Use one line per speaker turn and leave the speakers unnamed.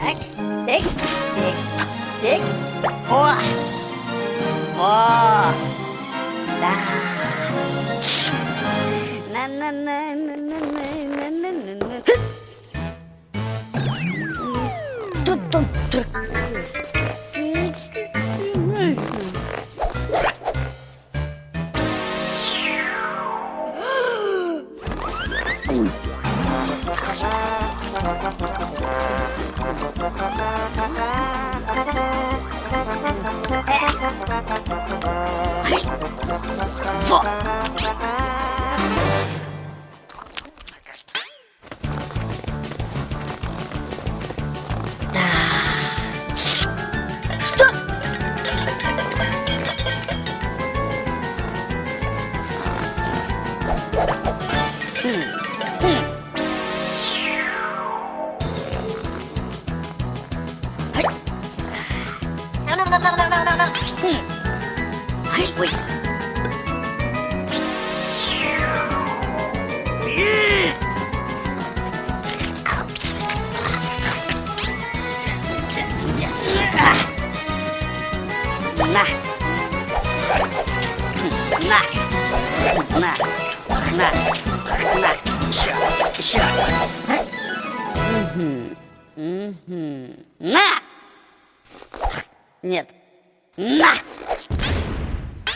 Так, тик, тик, тик. О! О! Да. На-на-на-на-на-на-на-на-на. Тут-тут-тут. はい。На. На. На. На. На. Еще. Еще. Мгм. Мгм. На. Нет. На.